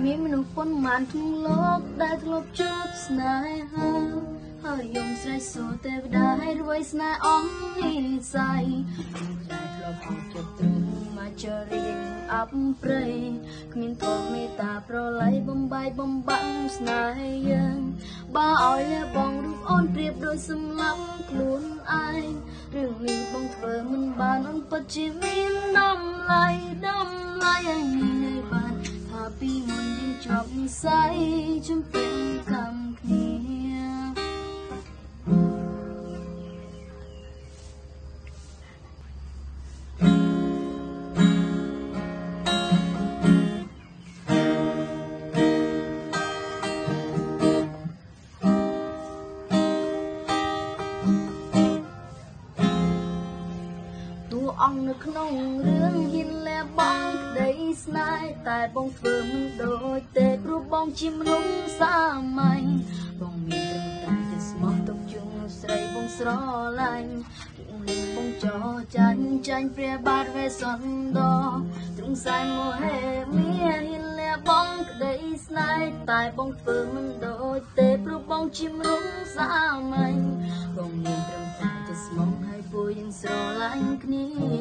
ប៉ុន្មានក្នុងលោកដែលធ្លាប់ជួបស្នេហាហើយយំស្រែកសួរទេវតាឲ្យរយស្នេហ៍អស់និស័យដែលធ្លាប់អស់ចិត្តទ្រង់មកចរៀងអប់ព្រៃគ្មានធម៌មេត្តាប្រឡ័យបំបាយបំបាក់ស្នេហ៍យើងបើឲ្យលះបងរូបអូនប្រៀបដូចសម្លាប់ខ្លួនឯងរឿងនេះបងធ្វើមិនបានអូនពិតជាមានតម្លៃតម្លៃឲ្យមានឲ្យបានថាពីមុនយើង ជាប់និស័យជំពេញកម្មគ្នាតួអង្គនៅក្នុងរឿងហ៊ានលះបង់ក្តីស្នេហ៍ តែបងធ្វើមិនដូចទេព្រោះបងជាមនុស្សសាមញ្ញបងមានព្រឹងតែជាស្មោះទុកជុំស្រីបងស្រឡាញ់បងលឹងបងចោចាញ់ចាញ់ព្រះបាទវេសន្តរទ្រង់សែនមហេមានលះបងក្តីស្នេហ៍តែបងធ្វើមិនដូចទេព្រោះបងជាមនុស្សសាមញ្ញបងមានព្រឹងតែជាស្មោះឲ្យពូយើងស្រឡាញ់គ្នា